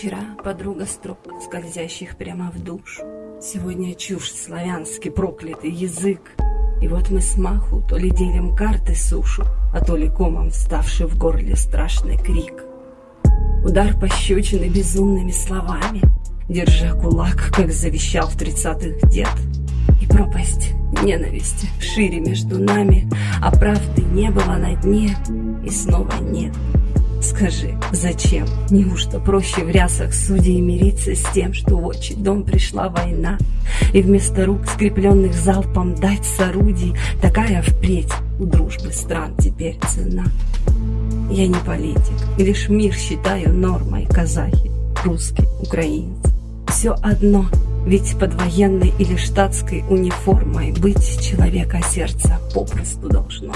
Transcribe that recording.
Вчера подруга строк, скользящих прямо в душу. Сегодня чушь славянский проклятый язык. И вот мы с маху то ли делим карты сушу, а то ли комом вставший в горле страшный крик. Удар пощечины безумными словами, держа кулак, как завещал в тридцатых дед. И пропасть ненависти шире между нами, а правды не было на дне, и снова нет. Скажи, зачем? Неужто проще в рясах судей мириться с тем, что в отчий дом пришла война, и вместо рук, скрепленных залпом, дать с орудий такая впредь у дружбы стран теперь цена? Я не политик, лишь мир считаю нормой казахи, русские, украинцы. Все одно, ведь под военной или штатской униформой быть человека сердца попросту должно.